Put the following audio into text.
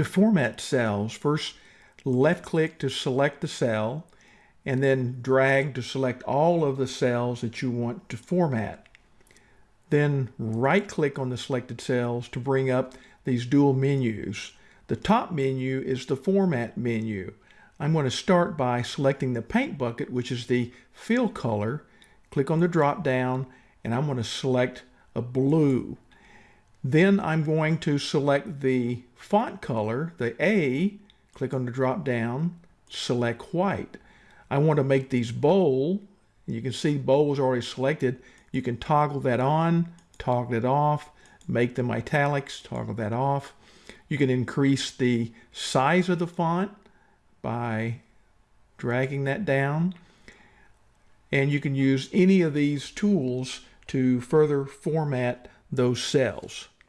To format cells, first left click to select the cell and then drag to select all of the cells that you want to format. Then right click on the selected cells to bring up these dual menus. The top menu is the format menu. I'm going to start by selecting the paint bucket, which is the fill color. Click on the drop down and I'm going to select a blue. Then I'm going to select the font color, the A, click on the drop down, select white. I want to make these bold. You can see bold is already selected. You can toggle that on, toggle it off, make them italics, toggle that off. You can increase the size of the font by dragging that down. And you can use any of these tools to further format those cells.